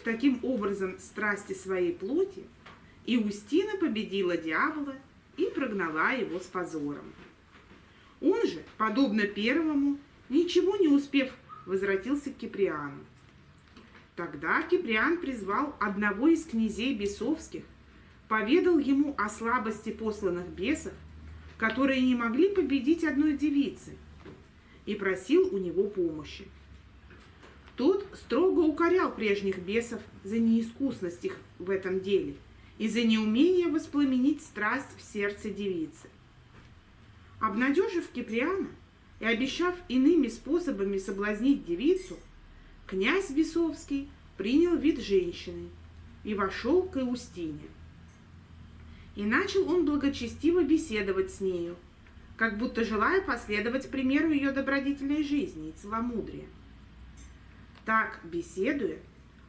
Поглотив таким образом страсти своей плоти, Иустина победила дьявола и прогнала его с позором. Он же, подобно первому, ничего не успев, возвратился к Киприану. Тогда Киприан призвал одного из князей бесовских, поведал ему о слабости посланных бесов, которые не могли победить одной девицы, и просил у него помощи. Тот строго укорял прежних бесов за неискусность их в этом деле и за неумение воспламенить страсть в сердце девицы. Обнадежив Киприана и обещав иными способами соблазнить девицу, князь Бесовский принял вид женщины и вошел к Иустине. И начал он благочестиво беседовать с нею, как будто желая последовать примеру ее добродетельной жизни и целомудрия. Так, беседуя,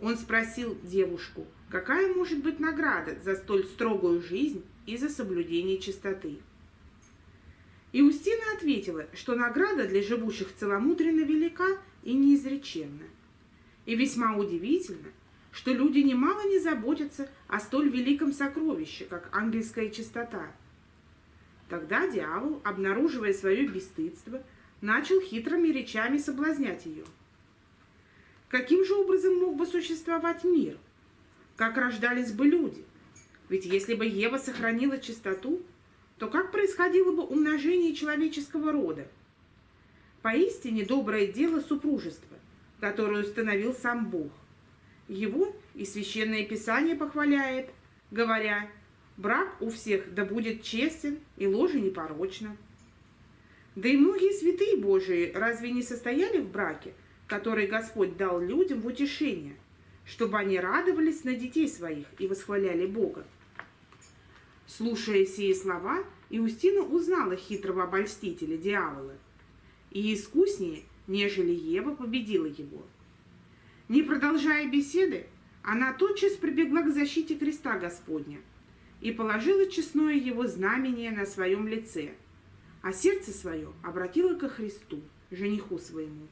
он спросил девушку, какая может быть награда за столь строгую жизнь и за соблюдение чистоты. Иустина ответила, что награда для живущих целомудренно велика и неизреченна. И весьма удивительно, что люди немало не заботятся о столь великом сокровище, как ангельская чистота. Тогда дьявол, обнаруживая свое бесстыдство, начал хитрыми речами соблазнять ее. Каким же образом мог бы существовать мир? Как рождались бы люди? Ведь если бы Ева сохранила чистоту, то как происходило бы умножение человеческого рода? Поистине доброе дело супружества, которое установил сам Бог. Его и Священное Писание похваляет, говоря, брак у всех да будет честен и ложи непорочно. Да и многие святые Божии разве не состояли в браке, который Господь дал людям в утешение, чтобы они радовались на детей своих и восхваляли Бога? Слушая сие слова, Иустина узнала хитрого обольстителя, дьявола, и искуснее, нежели Ева, победила его. Не продолжая беседы, она тотчас прибегла к защите креста Господня и положила честное его знамение на своем лице, а сердце свое обратила ко Христу, жениху своему.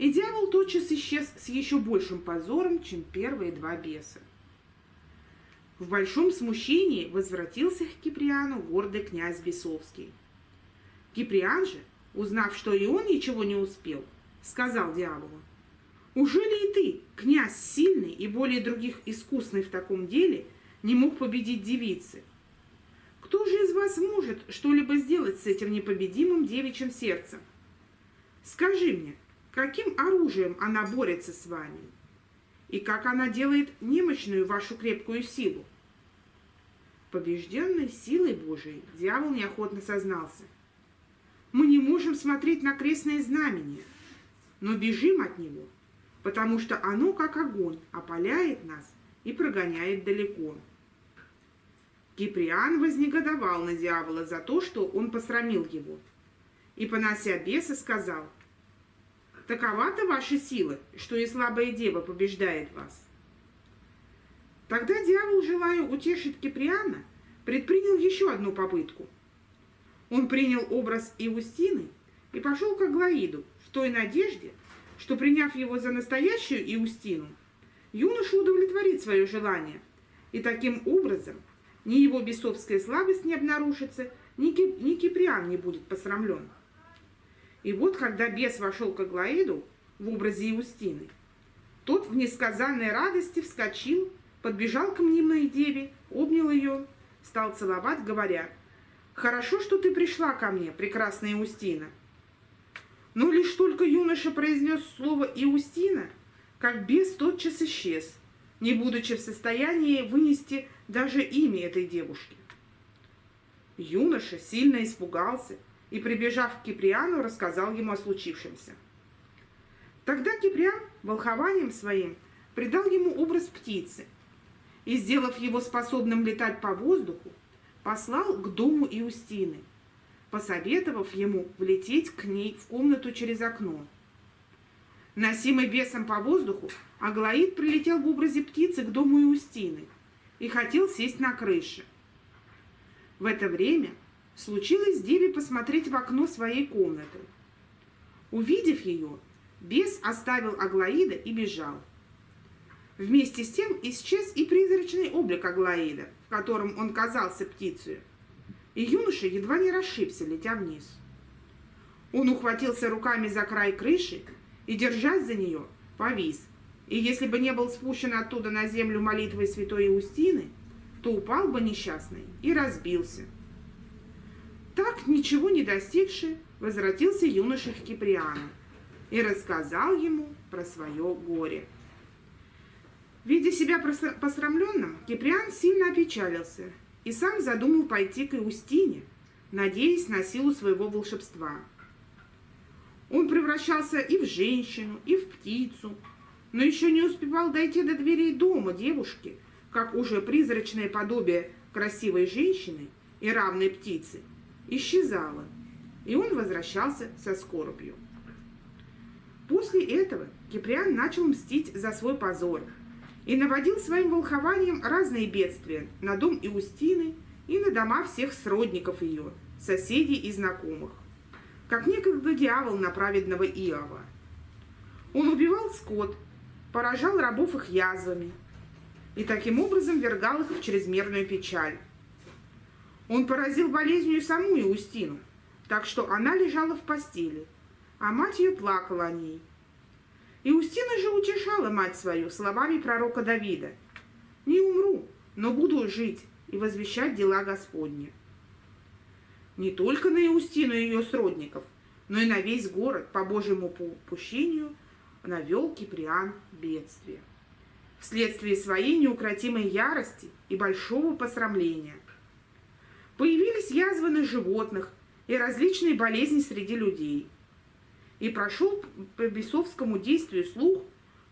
И дьявол тотчас исчез с еще большим позором, чем первые два беса. В большом смущении возвратился к Киприану гордый князь Бесовский. Киприан же, узнав, что и он ничего не успел, сказал дьяволу, «Уже ли и ты, князь сильный и более других искусный в таком деле, не мог победить девицы? Кто же из вас может что-либо сделать с этим непобедимым девичьим сердцем? Скажи мне, каким оружием она борется с вами?» и как она делает немощную вашу крепкую силу. Побежденный силой Божией, дьявол неохотно сознался. Мы не можем смотреть на крестное знамение, но бежим от него, потому что оно, как огонь, опаляет нас и прогоняет далеко. Киприан вознегодовал на дьявола за то, что он посрамил его, и, понося беса, сказал, «Такова-то ваша сила, что и слабая дева побеждает вас». Тогда дьявол, желая утешить Киприана, предпринял еще одну попытку. Он принял образ Иустины и пошел к Аглаиду в той надежде, что, приняв его за настоящую Иустину, юноша удовлетворит свое желание, и таким образом ни его бесовская слабость не обнаружится, ни, Кип, ни Киприан не будет посрамлен. И вот, когда бес вошел к Аглаиду в образе Иустины, тот в несказанной радости вскочил подбежал к мнимой деве, обнял ее, стал целовать, говоря, «Хорошо, что ты пришла ко мне, прекрасная Иустина». Но лишь только юноша произнес слово «Иустина», как бес тотчас исчез, не будучи в состоянии вынести даже имя этой девушки. Юноша сильно испугался и, прибежав к Киприану, рассказал ему о случившемся. Тогда Киприан волхованием своим придал ему образ птицы – и, сделав его способным летать по воздуху, послал к дому Иустины, посоветовав ему влететь к ней в комнату через окно. Носимый бесом по воздуху, Аглаид прилетел в образе птицы к дому Иустины и хотел сесть на крыше. В это время случилось Деве посмотреть в окно своей комнаты. Увидев ее, бес оставил Аглаида и бежал. Вместе с тем исчез и призрачный облик Аглаида, в котором он казался птицей, и юноша едва не расшибся, летя вниз. Он ухватился руками за край крыши и, держась за нее, повис. И если бы не был спущен оттуда на землю молитвой святой Иустины, то упал бы несчастный и разбился. Так, ничего не достигший, возвратился юноша к Киприану и рассказал ему про свое горе. Видя себя посрамленным, Киприан сильно опечалился и сам задумал пойти к Иустине, надеясь на силу своего волшебства. Он превращался и в женщину, и в птицу, но еще не успевал дойти до дверей дома девушки, как уже призрачное подобие красивой женщины и равной птицы исчезало, и он возвращался со скорбью. После этого Киприан начал мстить за свой позор и наводил своим волхованием разные бедствия на дом Иустины и на дома всех сродников ее, соседей и знакомых как некогда дьявол на праведного Иова. Он убивал скот, поражал рабов их язвами и таким образом вергал их в чрезмерную печаль. Он поразил болезнью саму Иустину, так что она лежала в постели, а мать ее плакала о ней. Иустина же утешала мать свою словами пророка Давида. «Не умру, но буду жить и возвещать дела Господни» не только на Иустину и ее сродников, но и на весь город по Божьему попущению навел Киприан бедствие. Вследствие своей неукротимой ярости и большого посрамления. Появились язвы на животных и различные болезни среди людей. И прошел по бесовскому действию слух,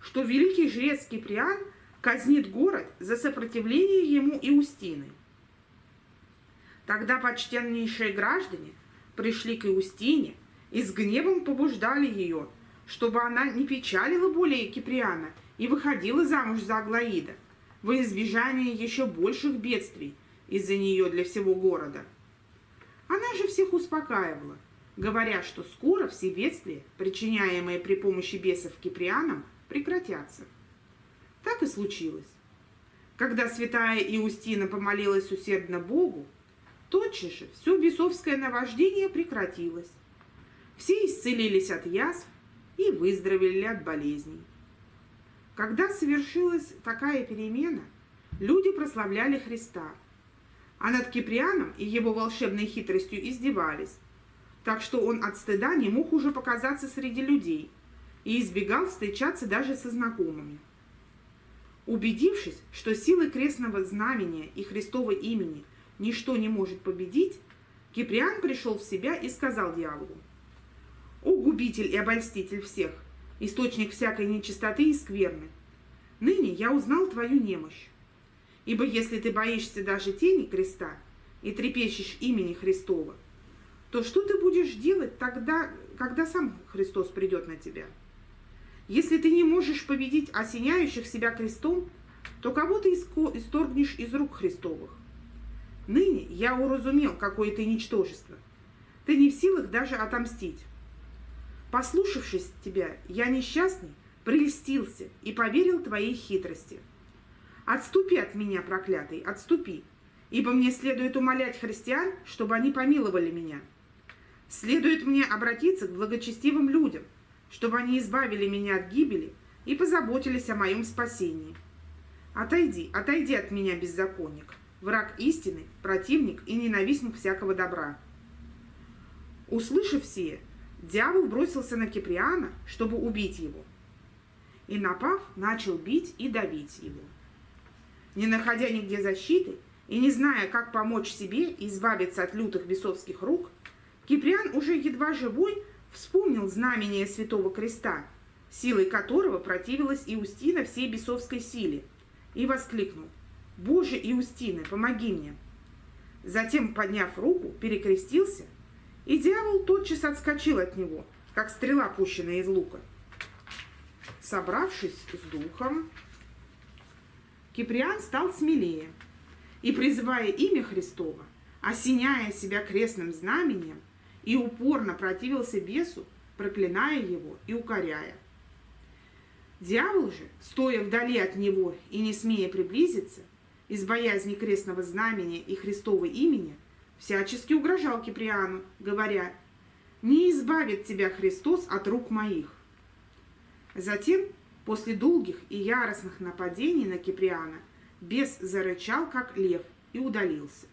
что великий жрец Киприан казнит город за сопротивление ему Иустины. Тогда почтеннейшие граждане пришли к Иустине и с гневом побуждали ее, чтобы она не печалила более Киприана и выходила замуж за Аглаида, во избежание еще больших бедствий из-за нее для всего города. Она же всех успокаивала, говоря, что скоро все бедствия, причиняемые при помощи бесов Киприанам, прекратятся. Так и случилось. Когда святая Иустина помолилась усердно Богу, Тотчас же все бесовское наваждение прекратилось. Все исцелились от язв и выздоровели от болезней. Когда совершилась такая перемена, люди прославляли Христа, а над Киприаном и его волшебной хитростью издевались, так что он от стыда не мог уже показаться среди людей и избегал встречаться даже со знакомыми. Убедившись, что силы крестного знамения и Христова имени – ничто не может победить, Киприан пришел в себя и сказал дьяволу, «О, губитель и обольститель всех, источник всякой нечистоты и скверны, ныне я узнал твою немощь. Ибо если ты боишься даже тени креста и трепещешь имени Христова, то что ты будешь делать тогда, когда сам Христос придет на тебя? Если ты не можешь победить осеняющих себя крестом, то кого ты исторгнешь из рук Христовых? Ныне я уразумел, какое ты ничтожество. Ты не в силах даже отомстить. Послушавшись тебя, я несчастный, прелестился и поверил твоей хитрости. Отступи от меня, проклятый, отступи, ибо мне следует умолять христиан, чтобы они помиловали меня. Следует мне обратиться к благочестивым людям, чтобы они избавили меня от гибели и позаботились о моем спасении. Отойди, отойди от меня, беззаконник враг истины, противник и ненавистник всякого добра. Услышав сие, дьявол бросился на Киприана, чтобы убить его. И, напав, начал бить и давить его. Не находя нигде защиты и не зная, как помочь себе избавиться от лютых бесовских рук, Киприан уже едва живой вспомнил знамение Святого Креста, силой которого противилась Иустина всей бесовской силе, и воскликнул Боже Иустины, помоги мне!» Затем, подняв руку, перекрестился, и дьявол тотчас отскочил от него, как стрела, пущенная из лука. Собравшись с духом, Киприан стал смелее и, призывая имя Христова, осеняя себя крестным знамением, и упорно противился бесу, проклиная его и укоряя. Дьявол же, стоя вдали от него и не смея приблизиться, из боязни крестного знамения и Христова имени, всячески угрожал Киприану, говоря, «Не избавит тебя Христос от рук моих». Затем, после долгих и яростных нападений на Киприана, бес зарычал, как лев, и удалился.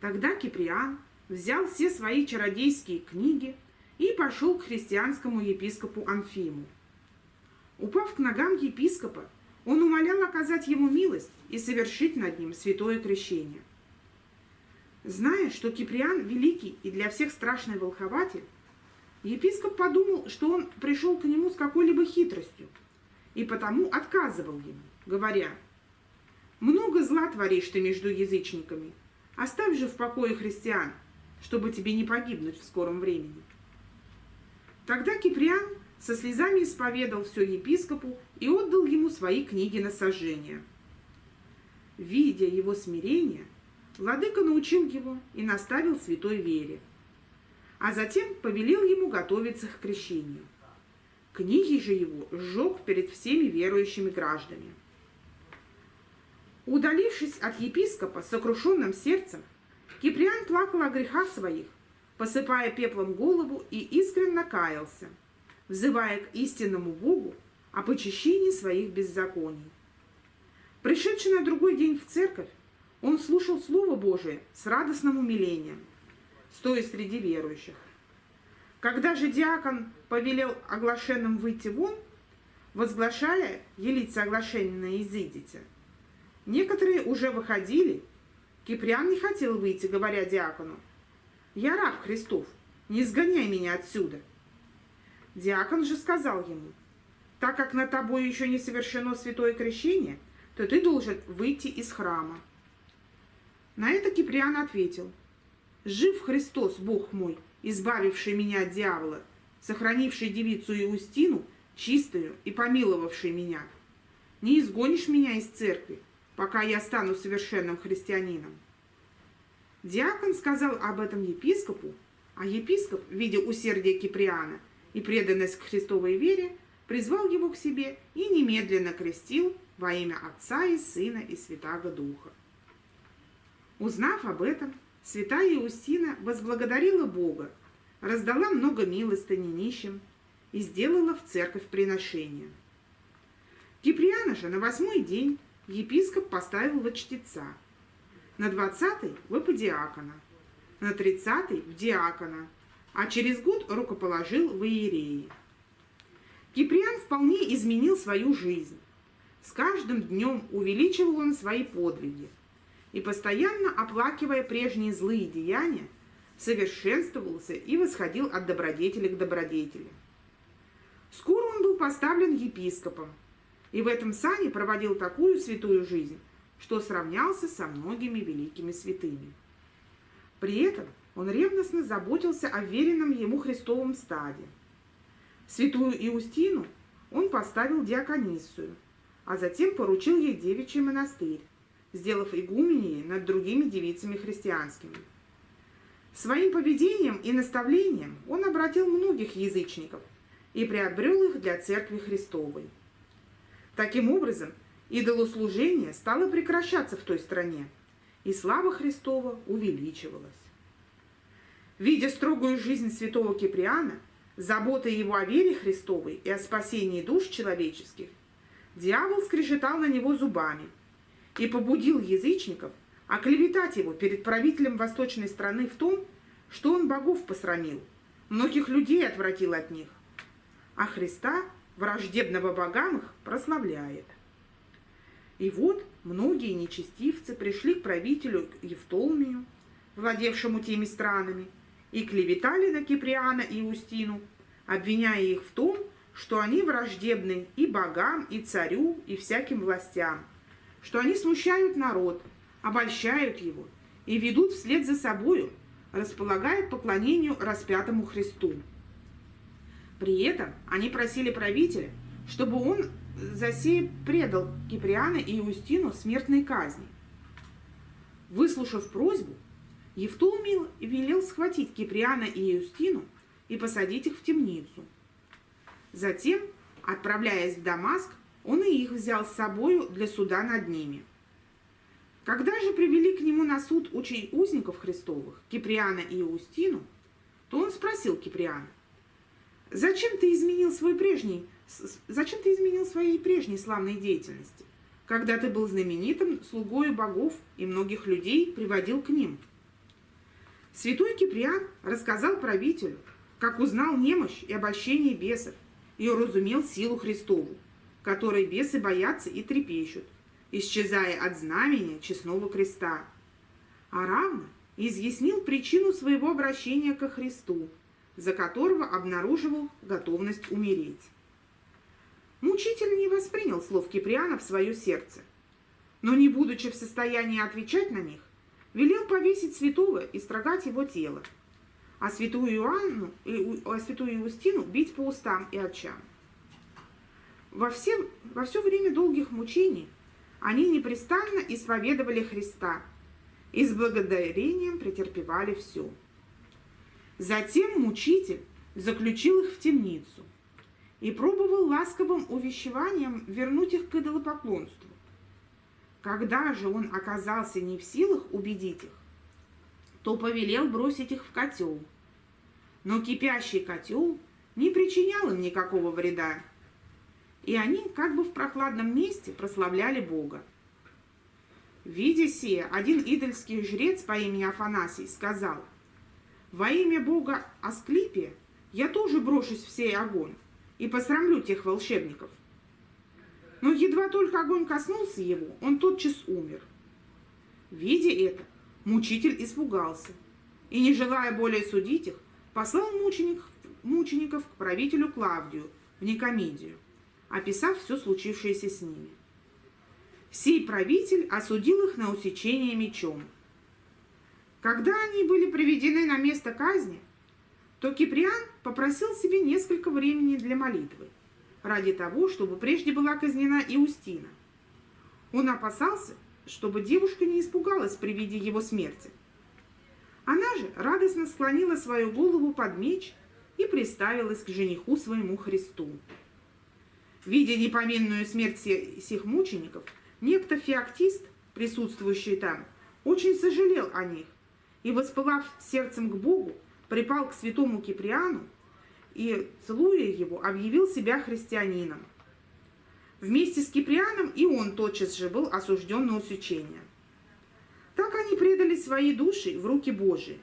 Тогда Киприан взял все свои чародейские книги и пошел к христианскому епископу Анфиму. Упав к ногам епископа, он умолял оказать ему милость и совершить над ним святое крещение. Зная, что Киприан великий и для всех страшный волхователь, епископ подумал, что он пришел к нему с какой-либо хитростью, и потому отказывал ему, говоря, «Много зла творишь ты между язычниками, оставь же в покое христиан, чтобы тебе не погибнуть в скором времени». Тогда Киприан со слезами исповедал все епископу и отдал ему свои книги на сожжение. Видя его смирение, владыка научил его и наставил святой вере, а затем повелел ему готовиться к крещению. Книги же его сжег перед всеми верующими гражданами. Удалившись от епископа сокрушенным сердцем, Киприан плакал о грехах своих, посыпая пеплом голову и искренне каялся, взывая к истинному Богу о почищении своих беззаконий. Пришедший на другой день в церковь, он слушал Слово Божие с радостным умилением, стоя среди верующих. Когда же диакон повелел оглашенным выйти вон, возглашая «Елица оглашенная, изыдите», некоторые уже выходили. Киприан не хотел выйти, говоря диакону, «Я раб Христов, не сгоняй меня отсюда». Диакон же сказал ему, «Так как на тобой еще не совершено святое крещение, то ты должен выйти из храма». На это Киприан ответил, «Жив Христос, Бог мой, избавивший меня от дьявола, сохранивший девицу Иустину, чистую и помиловавший меня. Не изгонишь меня из церкви, пока я стану совершенным христианином». Диакон сказал об этом епископу, а епископ, видя усердие Киприана и преданность к Христовой вере, призвал его к себе и немедленно крестил во имя Отца и Сына и Святаго Духа. Узнав об этом, святая Иустина возблагодарила Бога, раздала много милостыни нищим и сделала в церковь приношение. Киприана же на восьмой день епископ поставил во чтеца, на двадцатый в эподиакона, на тридцатый в диакона, а через год рукоположил в иереи. Киприан вполне изменил свою жизнь. С каждым днем увеличивал он свои подвиги – и, постоянно оплакивая прежние злые деяния, совершенствовался и восходил от добродетели к добродетели. Скоро он был поставлен епископом, и в этом сане проводил такую святую жизнь, что сравнялся со многими великими святыми. При этом он ревностно заботился о веренном ему Христовом стаде. Святую Иустину он поставил диакониссую, а затем поручил ей девичий монастырь, сделав игуменией над другими девицами христианскими. Своим поведением и наставлением он обратил многих язычников и приобрел их для Церкви Христовой. Таким образом, идолослужение стало прекращаться в той стране, и слава Христова увеличивалась. Видя строгую жизнь святого Киприана, заботой его о вере Христовой и о спасении душ человеческих, дьявол скрежетал на него зубами – и побудил язычников оклеветать его перед правителем восточной страны в том, что он богов посрамил, многих людей отвратил от них, а Христа, враждебного богам их, прославляет. И вот многие нечестивцы пришли к правителю Евтолмию, владевшему теми странами, и клеветали на Киприана и Устину, обвиняя их в том, что они враждебны и богам, и царю, и всяким властям, что они смущают народ, обольщают его и ведут вслед за собою, располагают к поклонению распятому Христу. При этом они просили правителя, чтобы он за сей предал Киприана и Иустину смертной казни. Выслушав просьбу, Евтолмий велел схватить Киприана и Иустину и посадить их в темницу. Затем Отправляясь в Дамаск, он и их взял с собою для суда над ними. Когда же привели к нему на суд учей узников Христовых, Киприана и Иустину, то он спросил Киприана, «Зачем ты изменил свой прежний, зачем ты изменил своей прежней славной деятельности, когда ты был знаменитым слугою богов и многих людей приводил к ним?» Святой Киприан рассказал правителю, как узнал немощь и обольщение бесов, и уразумел силу Христову, которой бесы боятся и трепещут, исчезая от знамения честного креста. А равно изъяснил причину своего обращения ко Христу, за которого обнаруживал готовность умереть. Мучитель не воспринял слов Киприана в свое сердце, но, не будучи в состоянии отвечать на них, велел повесить святого и строгать его тело, а святую Иоанну, а святую Иустину бить по устам и очам. Во все, во все время долгих мучений они непрестанно исповедовали Христа и с благодарением претерпевали все. Затем мучитель заключил их в темницу и пробовал ласковым увещеванием вернуть их к идолопоклонству. Когда же он оказался не в силах убедить их, то повелел бросить их в котел. Но кипящий котел не причинял им никакого вреда, и они как бы в прохладном месте прославляли Бога. Видя сие, один идольский жрец по имени Афанасий сказал, «Во имя Бога Асклипия я тоже брошусь в сей огонь и посрамлю тех волшебников». Но едва только огонь коснулся его, он тотчас умер. Видя это, мучитель испугался и, не желая более судить их, послал мученик, мучеников к правителю Клавдию в Никомедию, описав все случившееся с ними. Сей правитель осудил их на усечение мечом. Когда они были приведены на место казни, то Киприан попросил себе несколько времени для молитвы – ради того, чтобы прежде была казнена Иустина. Он опасался, чтобы девушка не испугалась при виде его смерти. Она же радостно склонила свою голову под меч и приставилась к жениху своему Христу. Видя непоминную смерть сих мучеников, некто феоктист, присутствующий там, очень сожалел о них и, воспылав сердцем к Богу, припал к святому Киприану и, целуя его, объявил себя христианином. Вместе с Киприаном и он тотчас же был осужден на усечение. Так они предали свои души в руки Божии.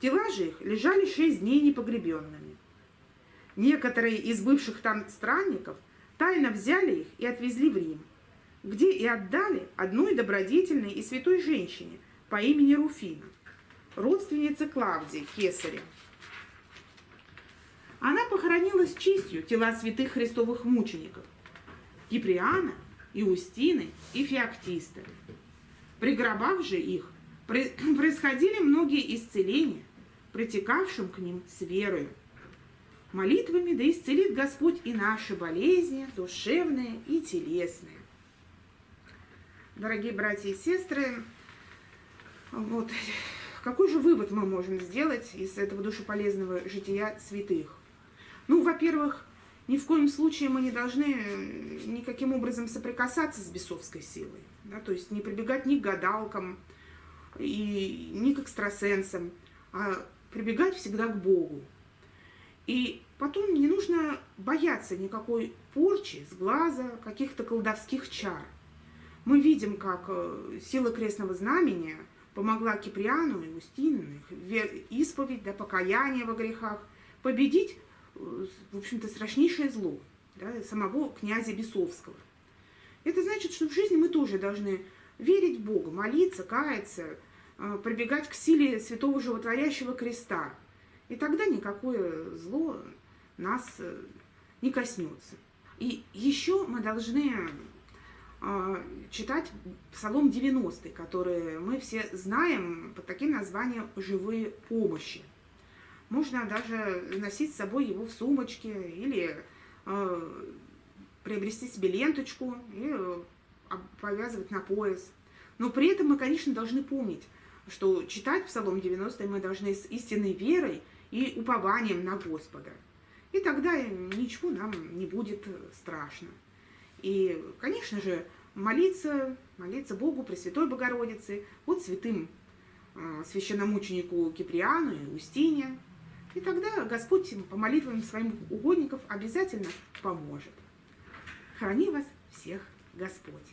Тела же их лежали шесть дней непогребенными. Некоторые из бывших там странников тайно взяли их и отвезли в Рим, где и отдали одной добродетельной и святой женщине по имени Руфина, родственнице Клавдии, кесаря. Она похоронила с честью тела святых христовых мучеников – Киприана, Иустины и Феоктиста. Пригробав же их, происходили многие исцеления, протекавшим к ним с верою. Молитвами да исцелит Господь и наши болезни, душевные и телесные. Дорогие братья и сестры, вот какой же вывод мы можем сделать из этого душеполезного жития святых? Ну, во-первых, ни в коем случае мы не должны э, никаким образом соприкасаться с бесовской силой. Да, то есть не прибегать ни к гадалкам, и ни к экстрасенсам, а прибегать всегда к Богу. И потом не нужно бояться никакой порчи с глаза, каких-то колдовских чар. Мы видим, как э, сила крестного знамения помогла Киприану и Устину, их исповедь, да, покаяние во грехах, победить в общем-то, страшнейшее зло да, самого князя Бесовского. Это значит, что в жизни мы тоже должны верить в Бога, молиться, каяться, а, прибегать к силе святого животворящего креста. И тогда никакое зло нас э, не коснется. И еще мы должны а, читать Псалом 90, который мы все знаем под таким названием «Живые помощи». Можно даже носить с собой его в сумочке или э, приобрести себе ленточку и э, повязывать на пояс. Но при этом мы, конечно, должны помнить, что читать Псалом 90 мы должны с истинной верой и упованием на Господа. и тогда ничего нам не будет страшно. И, конечно же, молиться, молиться Богу, Пресвятой Богородице, вот святым э, священномученику Киприану и Устине. И тогда Господь по молитвам своим угодников обязательно поможет. Храни вас всех Господь!